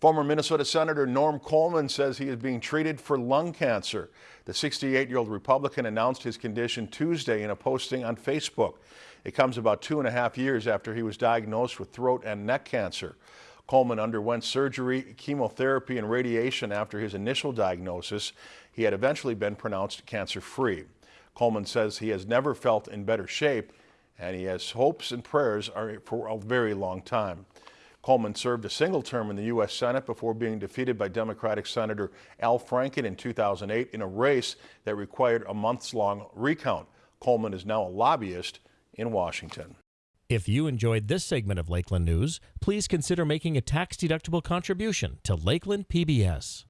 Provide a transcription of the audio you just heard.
Former Minnesota Senator Norm Coleman says he is being treated for lung cancer. The 68-year-old Republican announced his condition Tuesday in a posting on Facebook. It comes about two and a half years after he was diagnosed with throat and neck cancer. Coleman underwent surgery, chemotherapy, and radiation after his initial diagnosis. He had eventually been pronounced cancer-free. Coleman says he has never felt in better shape, and he has hopes and prayers for a very long time. Coleman served a single term in the U.S. Senate before being defeated by Democratic Senator Al Franken in 2008 in a race that required a months-long recount. Coleman is now a lobbyist in Washington. If you enjoyed this segment of Lakeland News, please consider making a tax-deductible contribution to Lakeland PBS.